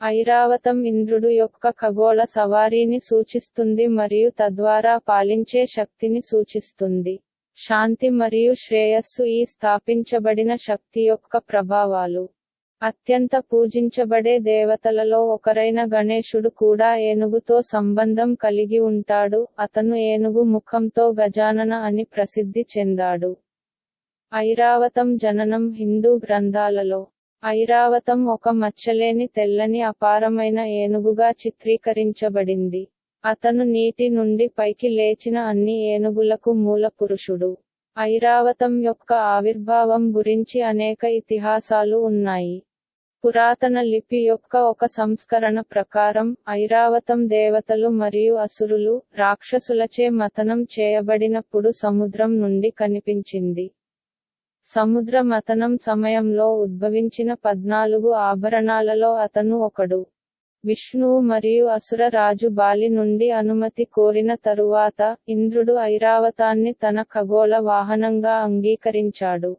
ఐరావతం ఇంద్రుడు యొక్క ఖగోళ సవారీని సూచిస్తుంది మరియు తద్వారా పాలించే శక్తిని సూచిస్తుంది. శాంతి మరియు శ్రేయస్సు ఈ స్థాపించబడిన శక్తి యొక్క ప్రభావాలు. అత్యంత పూజించబడే దేవతలలో ఒకరైన గణేశుడు కూడా ఏనుగుతో సంబంధం కలిగి ఉంటాడు. అతను ఏనుగు ముఖంతో గజానన అని ప్రసిద్ధి చెందాడు. ఐరావతం జననం హిందూ గ్రంథాలలో ఐరావతం ఒక మచ్చలేని తెల్లని అపారమైన ఏనుగుగా చిత్రీకరించబడింది. అతను నీటి నుండి పైకి లేచిన అన్ని ఏనుగులకు మూల పురుషుడు. ఐరావతం యొక్క ఆవిర్భావం గురించి అనేక ఇతిహాసాలు ఉన్నాయి. పురాతన లిపి యొక్క ఒక సంస్కరణ ప్రకారం ఐరావతం దేవతలు మరియు అసురులు రాక్షసులచే మతనం చేయబడినప్పుడు సముద్రం నుండి కనిపించింది. సముద్ర మతనం సమయంలో ఉద్భవించిన పద్నాలుగు ఆభరణాలలో అతను ఒకడు. విష్ణువు మరియు అసుర రాజు బాలి నుండి అనుమతి కోరిన తరువాత ఇంద్రుడు ఐరావతాన్ని తన ఖగోళ వాహనంగా అంగీకరించాడు.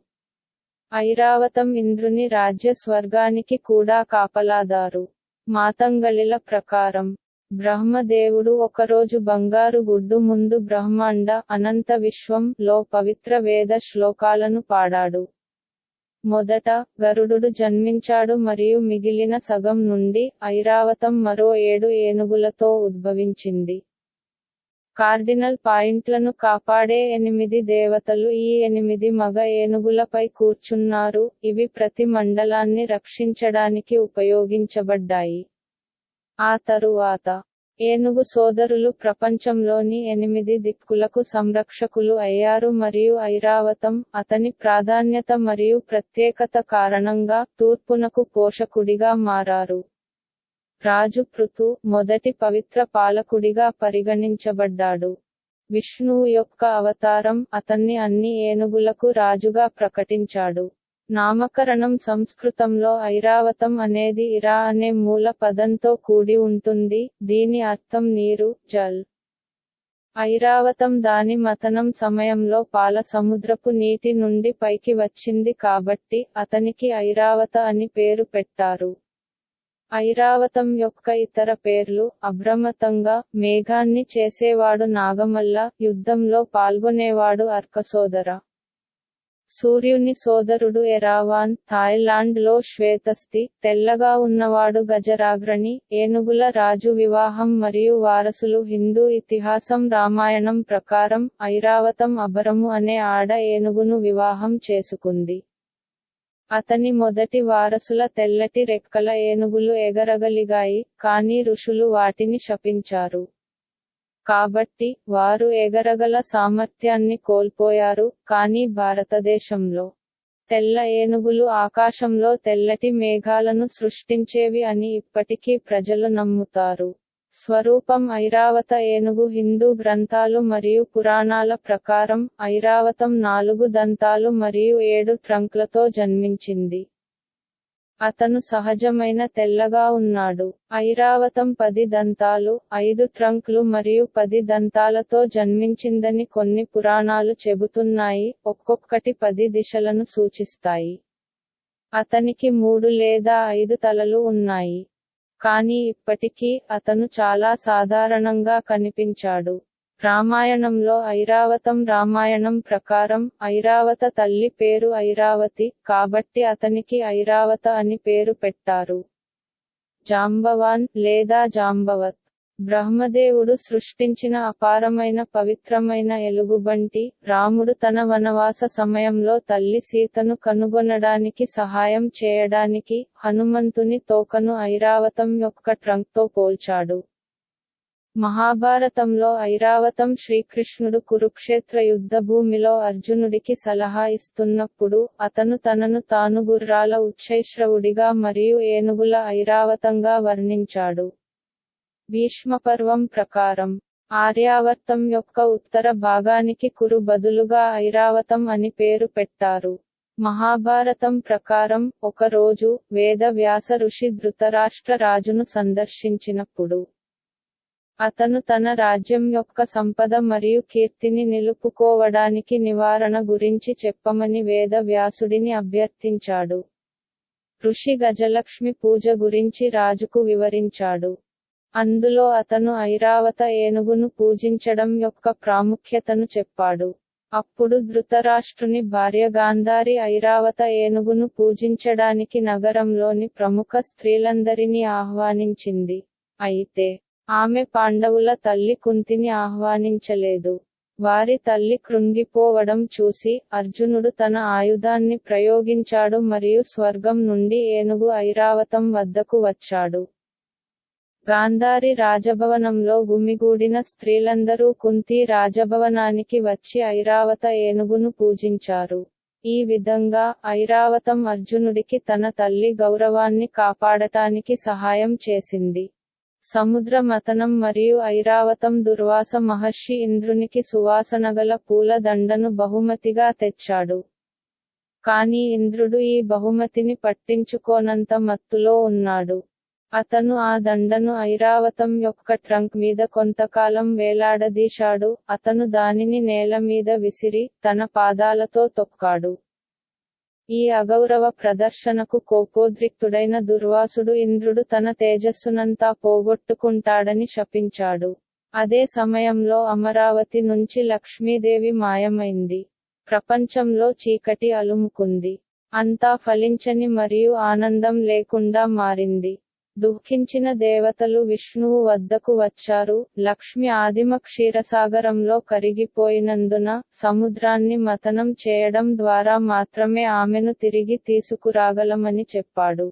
ఐరావతం ఇంద్రుని రాజ్య స్వర్గానికి కూడా కాపలాదారు. మాతంగళిల ప్రకారం బ్రహ్మదేవుడు ఒకరోజు బంగారు గుడ్డు ముందు బ్రహ్మాండ అనంత విశ్వం లో పవిత్ర వేద శ్లోకాలను పాడాడు. మొదట గరుడు జన్మించాడు మరియు మిగిలిన సగం నుండి ఐరావతం మరో ఏడు ఏనుగులతో ఉద్భవించింది. కార్డినల్ పాయింట్లను కాపాడే ఎనిమిది దేవతలు ఈ ఎనిమిది మగ ఏనుగులపై కూర్చున్నారు ఇవి ప్రతి మండలాన్ని రక్షించడానికి ఉపయోగించబడ్డాయి. ఆ తరువాత ఏనుగు సోదరులు ప్రపంచంలోని ఎనిమిది దిక్కులకు సంరక్షకులు అయ్యారు మరియు ఐరావతం అతని ప్రాధాన్యత మరియు ప్రత్యేకత కారణంగా తూర్పునకు పోషకుడిగా మారారు. రాజు పృథు మొదటి పవిత్ర పాలకుడిగా పరిగణించబడ్డాడు. విష్ణువు యొక్క అవతారం అతన్ని అన్ని ఏనుగులకు రాజుగా ప్రకటించాడు. నామకరణం సంస్కృతంలో ఐరావతం అనేది ఇరా అనే మూల పదంతో కూడి ఉంటుంది దీని అర్థం నీరు జల్. ఐరావతం దాని మతనం సమయంలో పాల సముద్రపు నీటి నుండి పైకి వచ్చింది కాబట్టి అతనికి ఐరావత అని పేరు పెట్టారు. ఐరావతం యొక్క ఇతర పేర్లు అభ్రమతంగా మేఘాన్ని చేసేవాడు నాగమల్ల యుద్ధంలో పాల్గొనేవాడు అర్కసోదర. సూర్యుని సోదరుడు ఎరావాన్ థాయిలాండ్లో శ్వేతస్థి తెల్లగా ఉన్నవాడు గజరాగ్రణి ఏనుగుల రాజు వివాహం మరియు వారసులు హిందూ ఇతిహాసం రామాయణం ప్రకారం ఐరావతం అభరము అనే ఆడ ఏనుగును వివాహం చేసుకుంది. అతని మొదటి వారసుల తెల్లటి రెక్కల ఏనుగులు ఎగరగలిగాయి కానీ ఋషులు వాటిని శపించారు. కాబట్టి వారు ఎగరగల సామర్థ్యాన్ని కోల్పోయారు కానీ భారతదేశంలో తెల్ల ఏనుగులు ఆకాశంలో తెల్లటి మేఘాలను సృష్టించేవి అని ఇప్పటికీ ప్రజలు నమ్ముతారు. స్వరూపం ఐరావత ఏనుగు హిందూ గ్రంథాలు మరియు పురాణాల ప్రకారం ఐరావతం నాలుగు దంతాలు మరియు ఏడు ట్రంక్లతో జన్మించింది. అతను సహజమైన తెల్లగా ఉన్నాడు. ఐరావతం పది దంతాలు ఐదు ట్రంక్లు మరియు పది దంతాలతో జన్మించిందని కొన్ని పురాణాలు చెబుతున్నాయి ఒక్కొక్కటి పది దిశలను సూచిస్తాయి. అతనికి మూడు లేదా ఐదు తలలు ఉన్నాయి. కానీ ఇప్పటికీ అతను చాలా సాధారణంగా కనిపించాడు. రామాయణంలో ఐరావతం రామాయణం ప్రకారం ఐరావత తల్లి పేరు ఐరావతి కాబట్టి అతనికి ఐరావత అని పేరు పెట్టారు. జాంబవాన్ లేదా జాంబవత్. బ్రహ్మదేవుడు సృష్టించిన అపారమైన పవిత్రమైన ఎలుగుబంటి రాముడు తన వనవాస సమయంలో తల్లి సీతను కనుగొనడానికి సహాయం చేయడానికి హనుమంతుని తోకను ఐరావతం యొక్క ట్రంక్తో పోల్చాడు. మహాభారతంలో ఐరావతం శ్రీకృష్ణుడు కురుక్షేత్ర యుద్ధభూమిలో అర్జునుడికి సలహా ఇస్తున్నప్పుడు అతను తనను తాను గుర్రాల ఉచ్చైశ్రవుడిగా మరియు ఏనుగుల ఐరావతంగా వర్ణించాడు. భీష్మపర్వం ప్రకారం ఆర్యావర్తం యొక్క ఉత్తర భాగానికి కురు బదులుగా ఐరావతం అని పేరు పెట్టారు. మహాభారతం ప్రకారం ఒకరోజు వేద వ్యాస ఋషి ధృతరాష్ట్ర రాజును సందర్శించినప్పుడు అతను తన రాజ్యం యొక్క సంపద మరియు కీర్తిని నిలుపుకోవడానికి నివారణ గురించి చెప్పమని వేద వ్యాసుడిని అభ్యర్థించాడు. ఋషి గజలక్ష్మి పూజ గురించి రాజుకు వివరించాడు. అందులో అతను ఐరావత ఏనుగును పూజించడం యొక్క ప్రాముఖ్యతను చెప్పాడు. అప్పుడు ధృతరాష్ట్రుని భార్య గాంధారి ఐరావత ఏనుగును పూజించడానికి నగరంలోని ప్రముఖ స్త్రీలందరినీ ఆహ్వానించింది. అయితే ఆమె పాండవుల తల్లి కుంతిని ఆహ్వానించలేదు. వారి తల్లి కృంగిపోవడం చూసి అర్జునుడు తన ఆయుధాన్ని ప్రయోగించాడు మరియు స్వర్గం నుండి ఏనుగు ఐరావతం వద్దకు వచ్చాడు. గాంధారి రాజభవనంలో గుమిగూడిన స్త్రీలందరూ కుంతి రాజభవనానికి వచ్చి ఐరావత ఏనుగును పూజించారు. ఈ విధంగా ఐరావతం అర్జునుడికి తన తల్లి గౌరవాన్ని కాపాడటానికి సహాయం చేసింది. సముద్ర మతనం మరియు ఐరావతం దుర్వాస మహర్షి ఇంద్రునికి సువాసనగల పూల దండను బహుమతిగా తెచ్చాడు. కాని ఇంద్రుడు ఈ బహుమతిని పట్టించుకోనంత మత్తులో ఉన్నాడు. అతను ఆ దండను ఐరావతం యొక్క ట్రంక్ మీద కొంతకాలం వేలాడదీశాడు. అతను దానిని నేల మీద విసిరి తన పాదాలతో తొక్కాడు. ఈ అగౌరవ ప్రదర్శనకు కోపోద్రిక్తుడైన దుర్వాసుడు ఇంద్రుడు తన తేజస్సునంతా పోగొట్టుకుంటాడని శపించాడు. అదే సమయంలో అమరావతి నుంచి లక్ష్మీదేవి మాయమైంది. ప్రపంచంలో చీకటి అలుముకుంది. అంతా ఫలించని మరియు ఆనందం లేకుండా మారింది. దుఃఖించిన దేవతలు విష్ణువు వద్దకు వచ్చారు. లక్ష్మి ఆదిమ క్షీరసాగరంలో కరిగిపోయినందున సముద్రాన్ని మతనం చేయడం ద్వారా మాత్రమే ఆమెను తిరిగి తీసుకురాగలమని చెప్పాడు.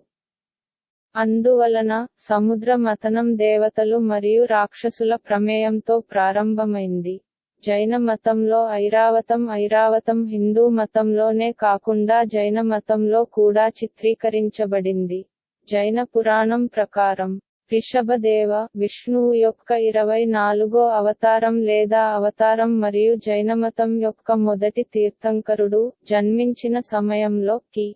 అందువలన సముద్ర మతనం దేవతలు మరియు రాక్షసుల ప్రమేయంతో ప్రారంభమైంది. జైన మతంలో ఐరావతం ఐరావతం హిందూ మతంలోనే కాకుండా జైన మతంలో కూడా చిత్రీకరించబడింది. జైన పురాణం ప్రకారం రిషభదేవ విష్ణువు యొక్క ఇరవై నాలుగో అవతారం లేదా అవతారం మరియు జైనమతం యొక్క మొదటి తీర్థంకరుడు జన్మించిన సమయంలో కి.